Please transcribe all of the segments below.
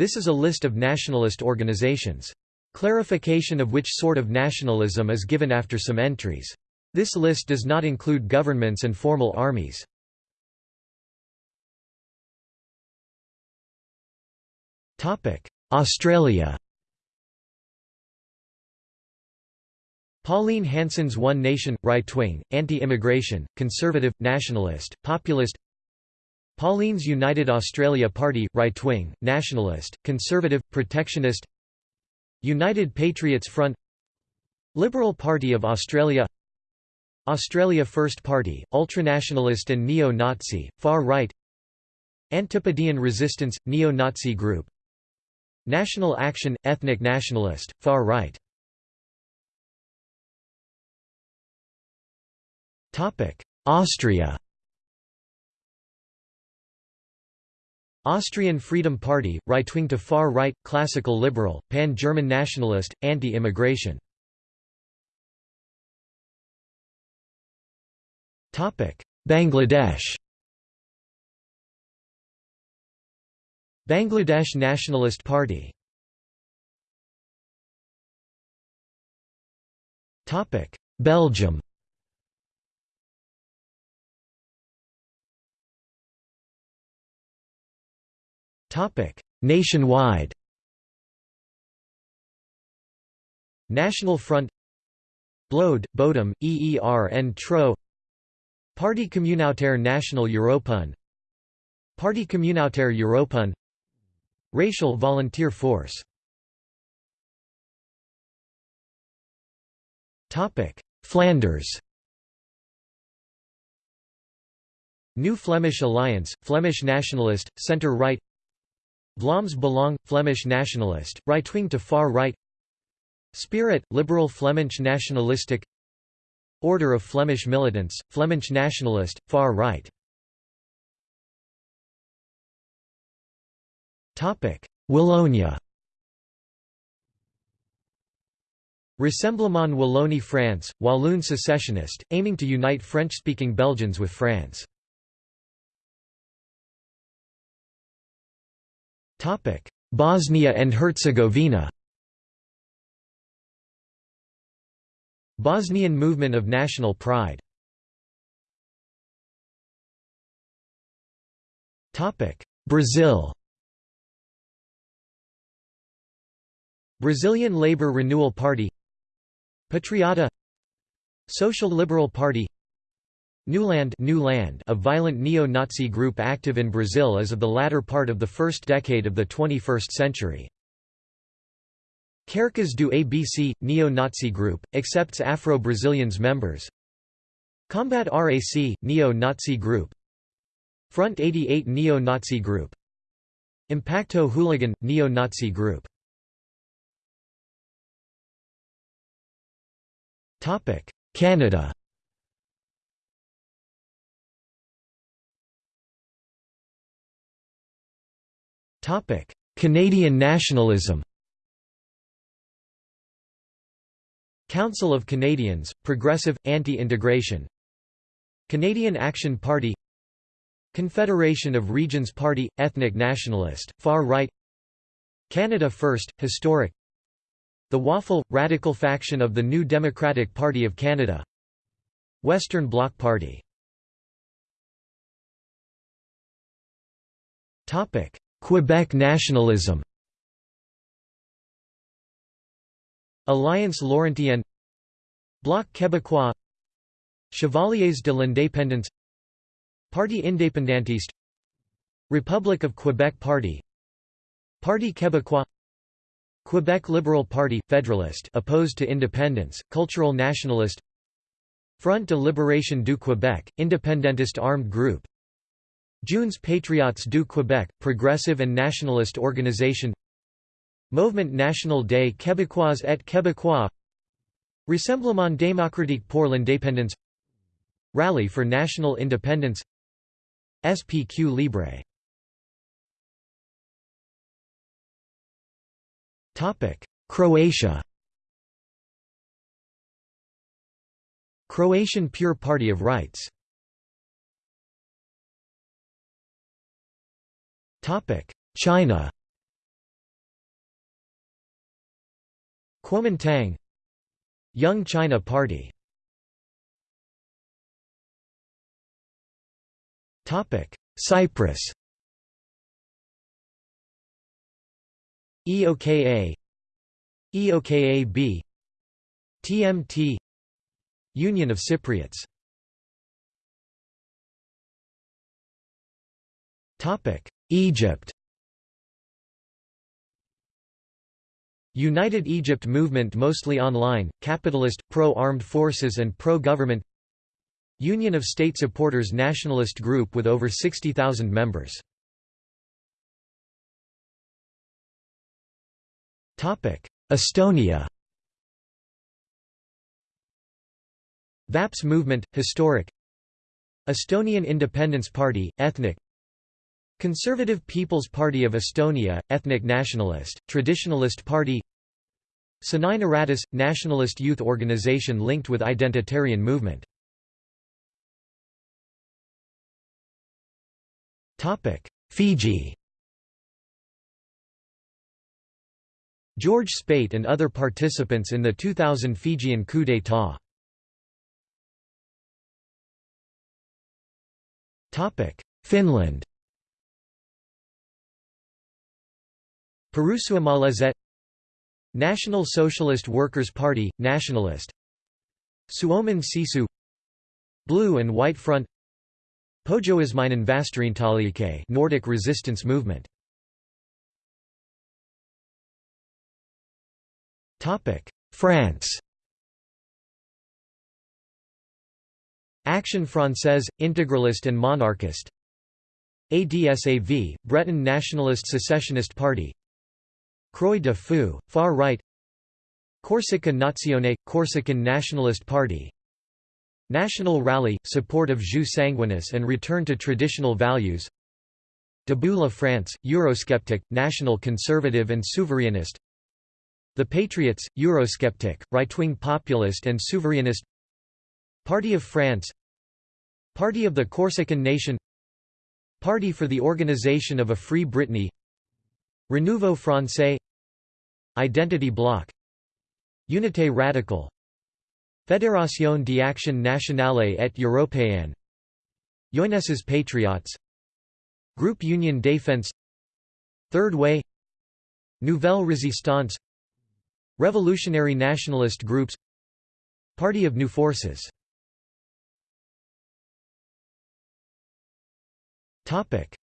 This is a list of nationalist organizations. Clarification of which sort of nationalism is given after some entries. This list does not include governments and formal armies. Australia Pauline Hanson's One Nation, right-wing, anti-immigration, conservative, nationalist, populist Palmer's United Australia Party, right-wing, nationalist, conservative, protectionist United Patriots Front Liberal Party of Australia Australia First Party, ultranationalist and neo-Nazi, far-right Antipodean Resistance, neo-Nazi group National Action, ethnic nationalist, far-right Austria Austrian Freedom Party, right-wing to far-right, classical liberal, pan-German nationalist, anti-immigration. Bangladesh. Bangladesh Nationalist Party. Belgium Nationwide. National Front. Bloed, Bodem, EER and Trouw. Parti communautaire national européen Parti communautaire européen Racial Volunteer Force. Flanders. New Flemish Alliance, Flemish Nationalist, Centre-Right Vlaams Belang, Flemish nationalist, right-wing to far-right Spirit, liberal Flemish nationalistic. Order of Flemish militants, Flemish nationalist, far-right Wallonia. Rassemblement Wallonie France, Walloon secessionist, aiming to unite French-speaking Belgians with France Bosnia and Herzegovina. Bosnian movement of national pride. Topic: Brazil. Brazilian Labour Renewal Party. Patriota. Social Liberal Party Newland New Land, a violent neo-Nazi group active in Brazil as of the latter part of the first decade of the 21st century. Carecas do ABC, neo-Nazi group, accepts Afro-Brazilians members. Combat RAC, neo-Nazi group. Front 88 neo-Nazi group. Impacto Hooligan, neo-Nazi group. Canada Canadian nationalism. Council of Canadians, Progressive, Anti-Integration. Canadian Action Party. Confederation of Regions Party, Ethnic Nationalist, Far-Right Canada First, Historic. The Waffle, Radical faction of the New Democratic Party of Canada. Western Bloc Party Quebec nationalism. Alliance Laurentienne. Bloc québécois. Chevaliers de l'Indépendance. Parti indépendantiste. Republic of Quebec Party. Parti québécois. Quebec Liberal Party – Federalist opposed to independence, cultural nationalist. Front de Libération du Québec, independentist armed group Jeunes Patriotes du Québec, progressive and nationalist organization. Mouvement National des Québécois et Québécois. Rassemblement démocratique pour l'indépendance. Rally for National Independence. SPQ Libre. Croatia. Croatian Pure Party of Rights China Kuomintang Young China Party Cyprus EOKA EOKA-B TMT Union of Cypriots Egypt. United Egypt movement mostly online, capitalist, pro-armed forces and pro-government. Union of State Supporters nationalist group with over 60,000 members. Estonia. VAPS movement, historic. Estonian Independence Party, ethnic Conservative People's Party of Estonia, ethnic nationalist, traditionalist party. Aratus – nationalist youth organization linked with identitarian movement. Fiji. George Speight and other participants in the 2000 Fijian coup d'état. Finland Perussuomalaiset National Socialist Workers' Party, Nationalist. Suomen Sisu Blue and White Front. Pohjoismainen Vastarintaliike Nordic Resistance Movement. Topic France. Action Française, integralist and monarchist ADSAV, Breton Nationalist Secessionist Party Croix de Feu, far right. Corsica Nazione – Corsican Nationalist Party. National Rally – support of Jus Sanguinis and return to traditional values. Debout la France – Eurosceptic, national conservative and souverainist The Patriots – Eurosceptic, right-wing populist and souverainist Party of France. Party of the Corsican Nation. Party for the Organization of a Free Brittany Renouveau Français. Identity Bloc. Unité Radicale Fédération d'Action Nationale et Européenne. Jeunesses Patriots. Groupe Union Défense. Third Way. Nouvelle Résistance. Revolutionary nationalist groups. Party of New Forces.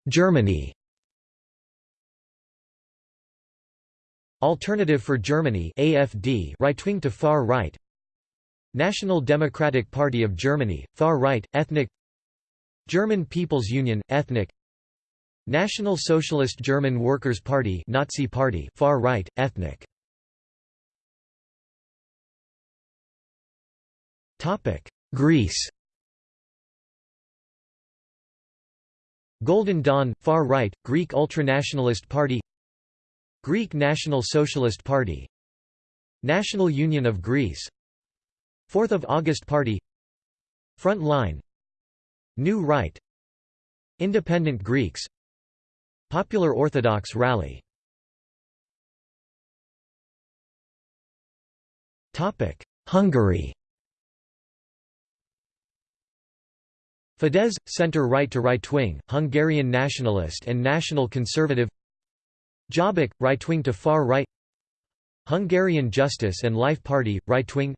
Germany Alternative for Germany AFD right-wing to far right. National Democratic Party of Germany far right ethnic. German People's Union ethnic. National Socialist German Workers' Party Nazi Party far right ethnic. Greece. Golden Dawn far right Greek ultranationalist party Greek National Socialist Party National Union of Greece 4th of August Party Front Line New Right Independent Greeks Popular Orthodox Rally. Hungary. Fidesz, centre-right to right-wing, Hungarian nationalist and national conservative Jobbik, right-wing to far-right Hungarian Justice and Life Party, right-wing.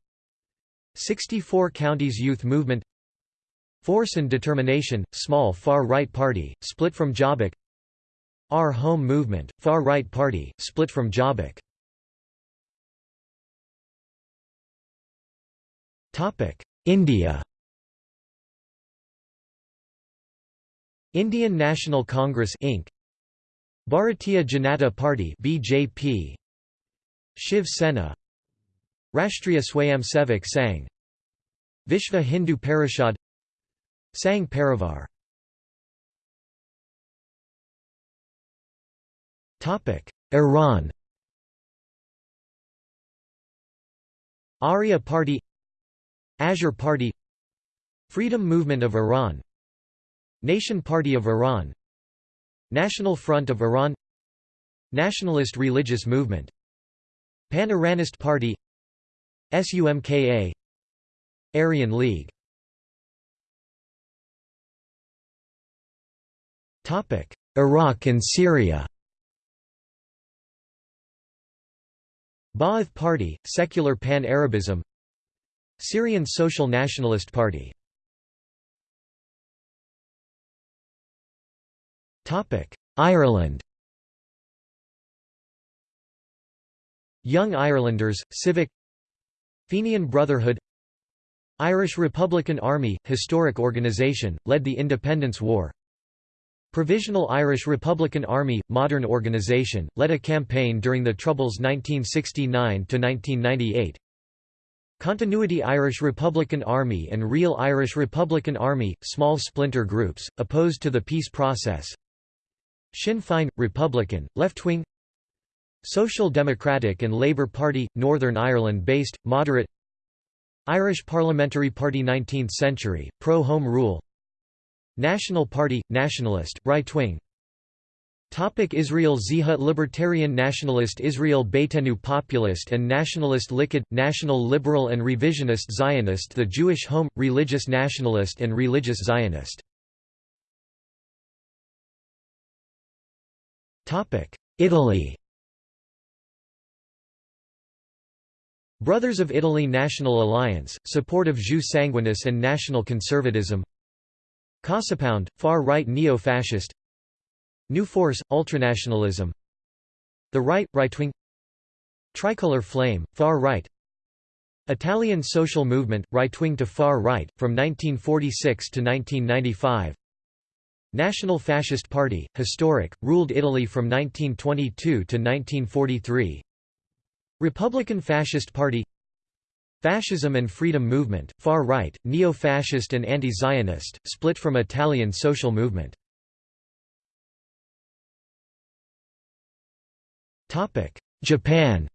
64 Counties Youth Movement. Force and Determination, small far-right party, split from Jobbik. Our Home Movement, far-right party, split from Jobbik. India. Indian National Congress Inc. Bharatiya Janata Party BJP Shiv Sena. Rashtriya Swayamsevak Sangh. Vishva Hindu Parishad. Sangh Parivar. Topic Iran. Arya Party. Azure Party. Freedom Movement of Iran. Nation Party of Iran National Front of Iran Nationalist Religious Movement Pan-Iranist Party SUMKA Aryan League. Iraq and Syria. Ba'ath Party, Secular Pan-Arabism Syrian Social Nationalist Party Ireland Young Irelanders, Civic Fenian Brotherhood Irish Republican Army, historic organisation, led the Independence War. Provisional Irish Republican Army, modern organisation, led a campaign during the Troubles 1969–1998 Continuity Irish Republican Army and Real Irish Republican Army, small splinter groups, opposed to the peace process Sinn Féin, Republican, left-wing Social Democratic and Labour Party, Northern Ireland-based, moderate. Irish Parliamentary Party 19th century, pro-Home Rule. National Party, nationalist, right-wing Topic Israel Zehut Libertarian Nationalist Israel Beitenu Populist and Nationalist Likud, National Liberal and Revisionist Zionist The Jewish Home, Religious Nationalist and Religious Zionist Italy Brothers of Italy National Alliance, support of Jus Sanguinis and national conservatism CasaPound, far-right neo-fascist New Force, ultranationalism The Right, right-wing Tricolor Flame, far-right Italian social movement, right-wing to far-right, from 1946 to 1995 National Fascist Party, historic, ruled Italy from 1922 to 1943 Republican Fascist Party Fascism and Freedom Movement, far-right, neo-fascist and anti-Zionist, split from Italian social movement. Japan.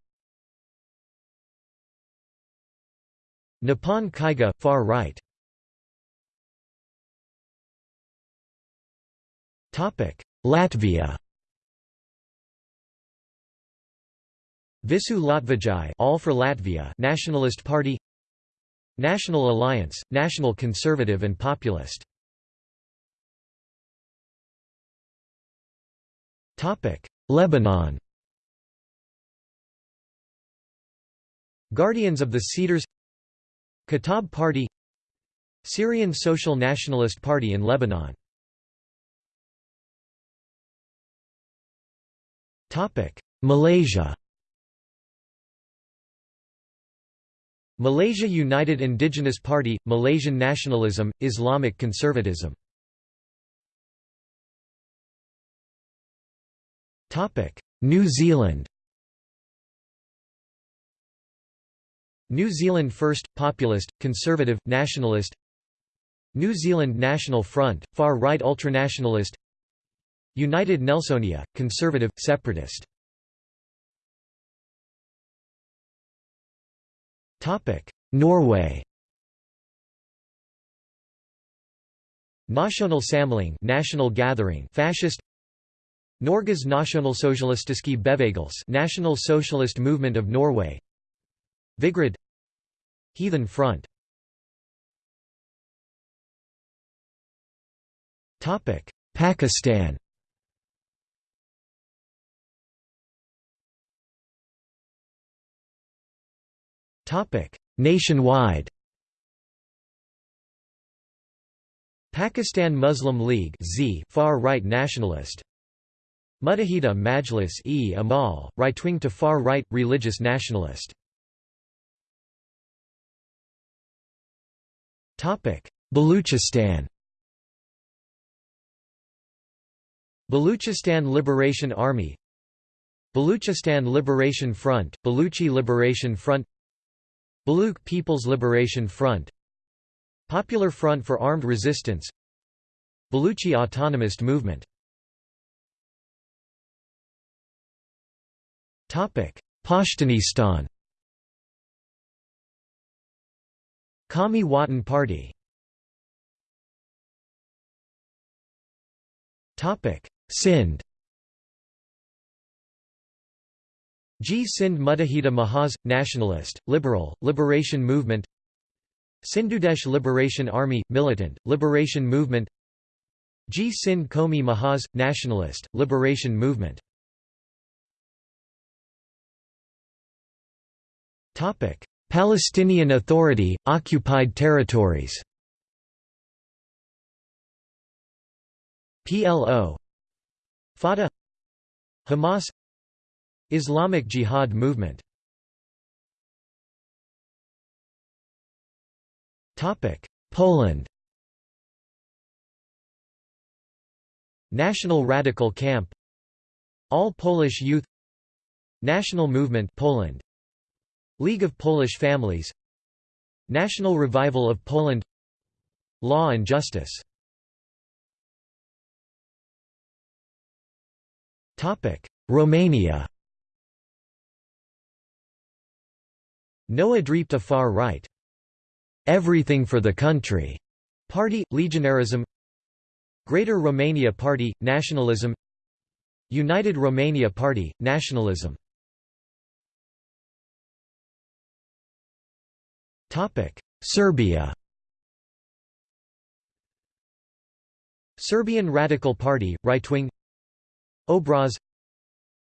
Nippon Kaigi, far-right Latvia. Visu Latvijai all for Latvia Nationalist Party. National Alliance, National Conservative and Populist. Lebanon. Guardians of the Cedars. Kataib Party. Syrian Social Nationalist Party in Lebanon Malaysia Malaysia United Indigenous Party, Malaysian nationalism, Islamic conservatism. New Zealand New Zealand First, Populist, Conservative, Nationalist New Zealand National Front, far-right ultranationalist United Nelsonia, Conservative, Separatist. Norway. Nasjonal Samling National Gathering Fascist. Norges Nasjonalsosialistiske Bevegelse National Socialist Movement of Norway. Vigrid. Heathen Front. Topic Pakistan Nationwide. Pakistan Muslim League Z far-right nationalist. Muttahida Majlis-e-Amal, right-wing to far-right, religious nationalist. Baluchistan Baluchistan Liberation Army Baluchistan Liberation Front, Baluchi Liberation Front Baluch People's Liberation Front Popular Front for Armed Resistance Baluchi Autonomist Movement. Pashtunistan Qawmi Watan Party. Sindh Jeay Sindh Muttahida Mahaz, Nationalist, Liberal, Liberation Movement. Sindhudesh Liberation Army, Militant, Liberation Movement. Jeay Sindh Qaumi Mahaz, Nationalist, Liberation Movement. Palestinian Authority, occupied territories. PLO Fatah. Hamas Islamic Jihad movement. Poland. National Radical Camp. All Polish Youth. National Movement Poland. League of Polish Families. National Revival of Poland. Law and Justice. Romania Noua Dreapta far right. Everything for the Country. Party, Legionarism. Greater Romania Party, Nationalism. United Romania Party, Nationalism. Serbia. Serbian Radical Party, right-wing. Obraz.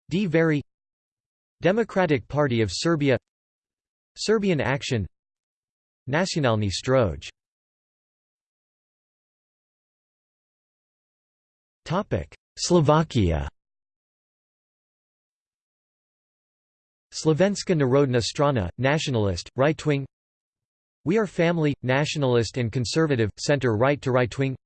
D. Democratic Party of Serbia Serbian Action Nacionalni Stroj Slovakia. Slovenska Narodna Strana, nationalist, right-wing. We Are Family, nationalist and conservative, center-right to right-wing.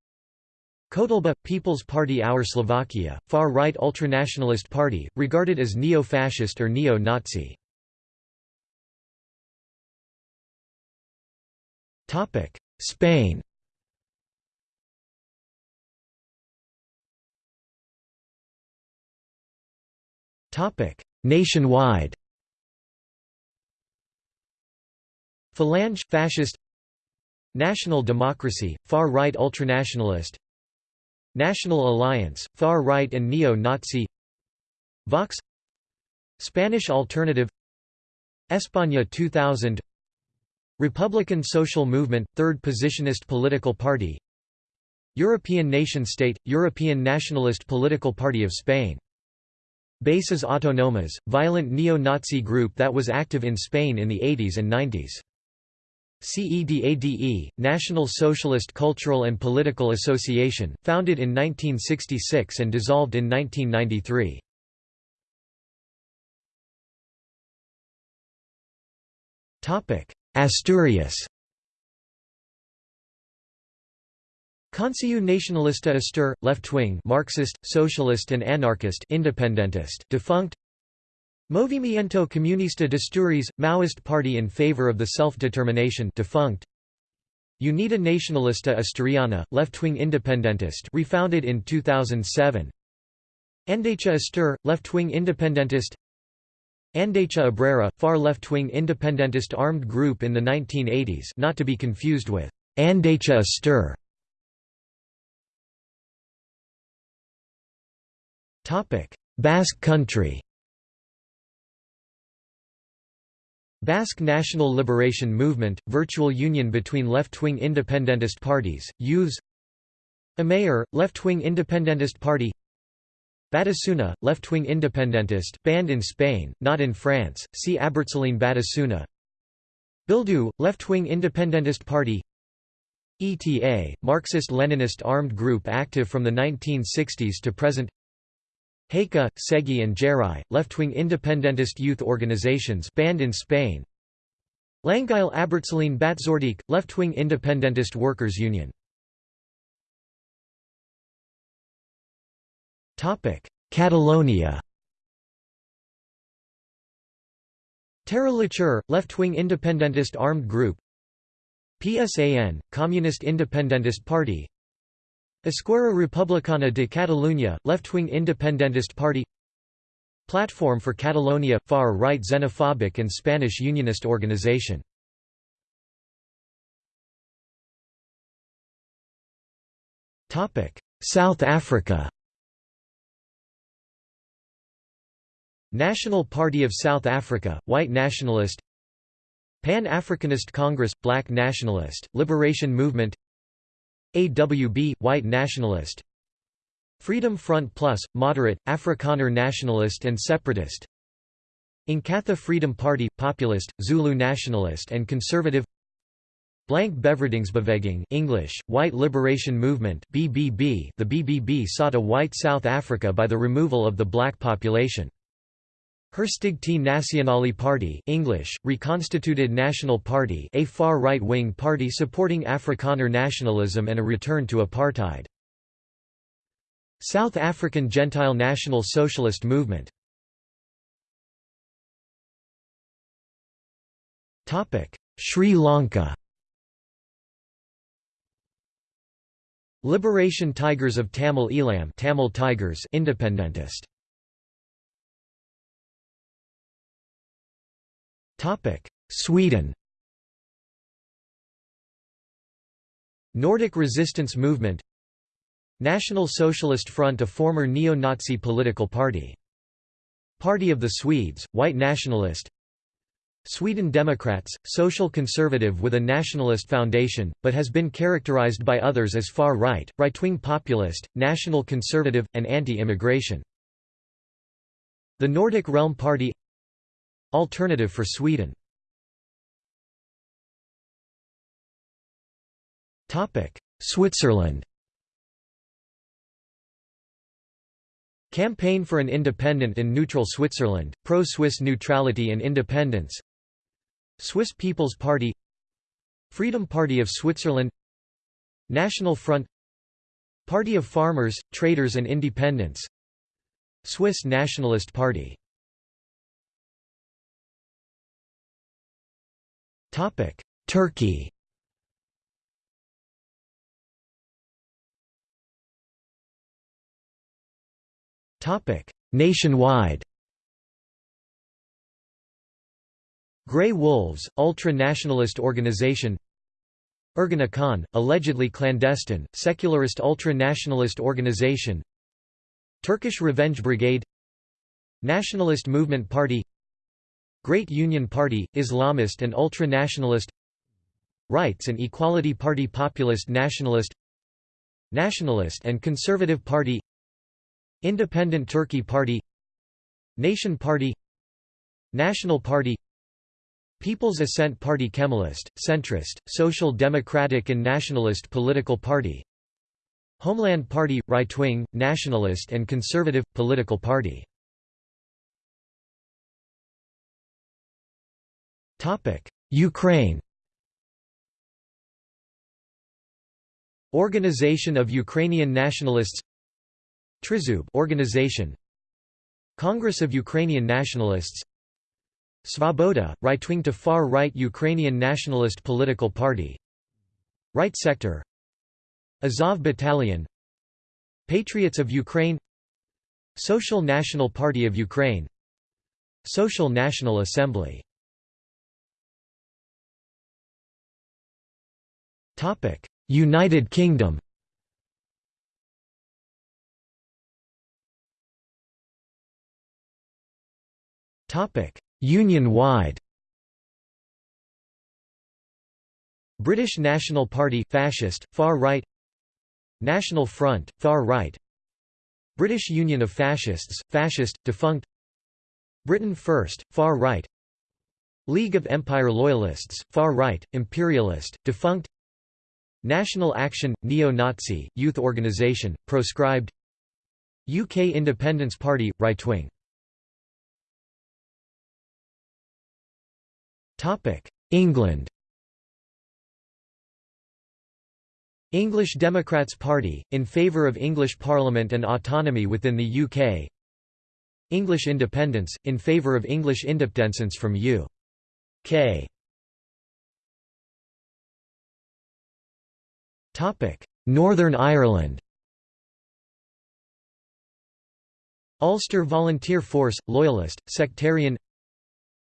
Kotleba – People's Party Our Slovakia, far-right ultranationalist party, regarded as neo-fascist or neo-Nazi. Spain. Topic: Nationwide. Falange – Fascist. National Democracy – far-right ultranationalist. National Alliance, far-right and neo-Nazi. Vox. Spanish Alternative. España 2000 Republican Social Movement – Third Positionist Political Party. European Nation-State – European Nationalist Political Party of Spain. Bases Autonomas – violent neo-Nazi group that was active in Spain in the 80s and 90s CEDADE, National Socialist Cultural and Political Association, founded in 1966 and dissolved in 1993. Asturias Consejo Nacionalista Astur, left-wing Marxist, socialist and anarchist independentist defunct Movimiento Comunista Asturias, Maoist party in favor of the self-determination defunct. Unida Nacionalista Asturiana, left-wing independentist refounded in 2007. Andecha Astur, left-wing independentist Andecha Obrera, far left-wing independentist armed group in the 1980s not to be confused with Andecha Astur. Basque Country. Basque National Liberation Movement, virtual union between left-wing independentist parties, USE Amaiur, left-wing independentist party Batasuna, left-wing independentist, banned in Spain, not in France, see Abertzaleen Batasuna. Bildu, left-wing independentist party. ETA, Marxist-Leninist armed group active from the 1960s to present. Haika, Segi and Jarrai, left-wing independentist youth organizations banned in Spain. Langile Abertzaleen Batzordeak, left-wing independentist workers' union Catalonia. Terra left-wing independentist armed group. PSAN, Communist Independentist Party. Esquerra Republicana de Catalunya, left-wing independentist party. Platform for Catalonia – far-right xenophobic and Spanish unionist organization. South Africa National Party of South Africa, White Nationalist Pan-Africanist Congress, Black Nationalist, Liberation Movement AWB, White Nationalist Freedom Front Plus, Moderate, Afrikaner Nationalist and Separatist Inkatha Freedom Party, Populist, Zulu Nationalist and Conservative Blanke Bevrydingsbeweging English, White Liberation Movement BBB The BBB sought a white South Africa by the removal of the black population. Herstigte Nasionale Party English, Reconstituted National Party a far right-wing party supporting Afrikaner nationalism and a return to apartheid. South African Gentile National Socialist Movement. Sri Lanka. Liberation Tigers of Tamil Eelam Tamil Tigers Independentist Sweden Nordic Resistance Movement National Socialist Front a former neo-Nazi political party. Party of the Swedes, white nationalist Sweden Democrats, social conservative with a nationalist foundation, but has been characterized by others as far-right, right-wing populist, national conservative, and anti-immigration. The Nordic Realm Party Alternative for Sweden. Switzerland. Campaign for an independent and neutral Switzerland, pro-Swiss neutrality and independence. Swiss People's Party. Freedom Party of Switzerland. National Front. Party of Farmers, Traders and Independents. Swiss Nationalist Party Turkey. Topic: Nationwide. Grey Wolves, ultra-nationalist organization. Ergenekon, allegedly clandestine, secularist ultra-nationalist organization. Turkish Revenge Brigade. Nationalist Movement Party Great Union Party, Islamist and ultra-nationalist Rights and Equality Party Populist Nationalist Nationalist and Conservative Party Independent Turkey Party Nation Party National Party People's Ascent Party Kemalist, centrist, social democratic and nationalist political party Homeland Party – right-wing, nationalist and conservative, political party Ukraine. Organization of Ukrainian Nationalists. Trizub organization. Congress of Ukrainian Nationalists. Svoboda, right-wing to far-right Ukrainian nationalist political party. Right sector. Azov Battalion. Patriots of Ukraine. Social National Party of Ukraine. Social National Assembly United Kingdom. Union-wide British National Party fascist, far right. National Front, far right. British Union of Fascists, fascist, defunct. Britain First, far right. League of Empire Loyalists, far right, imperialist, defunct National Action, neo-Nazi, youth organisation, proscribed UK Independence Party, right-wing. England. English Democrats Party, in favour of English Parliament and autonomy within the UK English Independence, in favour of English independence from U.K. Northern Ireland. Ulster Volunteer Force – Loyalist, Sectarian.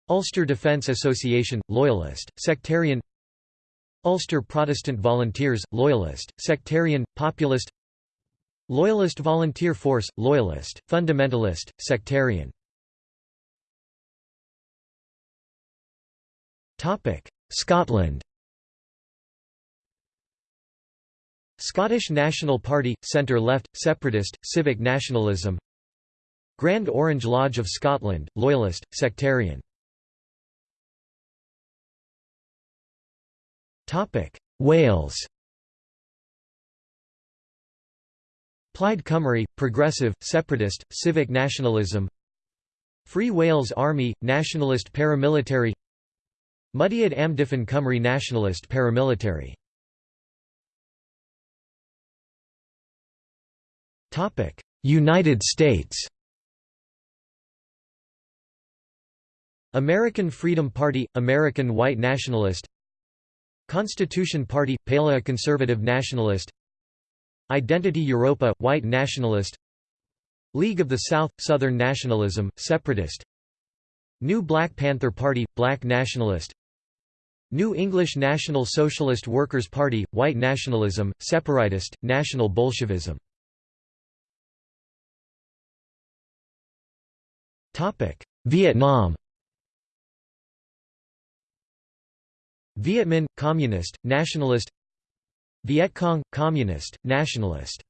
Ulster Defence Association – Loyalist, Sectarian. Ulster Protestant Volunteers – Loyalist, Sectarian, Populist. Loyalist Volunteer Force – Loyalist, Fundamentalist, Sectarian. Scotland. Scottish National Party – centre-left, separatist, civic nationalism. Grand Orange Lodge of Scotland – loyalist, sectarian. Wales. Plaid Cymru – progressive, separatist, civic nationalism. Free Wales Army – nationalist paramilitary. Mudiad Amddiffyn Cymru nationalist paramilitary United States. American Freedom Party – American White Nationalist. Constitution Party – Paleo Conservative Nationalist. Identity Europa – White Nationalist. League of the South – Southern Nationalism, Separatist. New Black Panther Party – Black Nationalist. New English National Socialist Workers' Party – White Nationalism, Separatist, National Bolshevism Vietnam. Viet Minh – Communist, Nationalist. Viet Cong – Communist, Nationalist.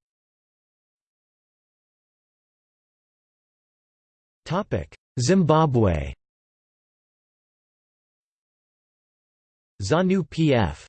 Topic. Zimbabwe. ZANU-PF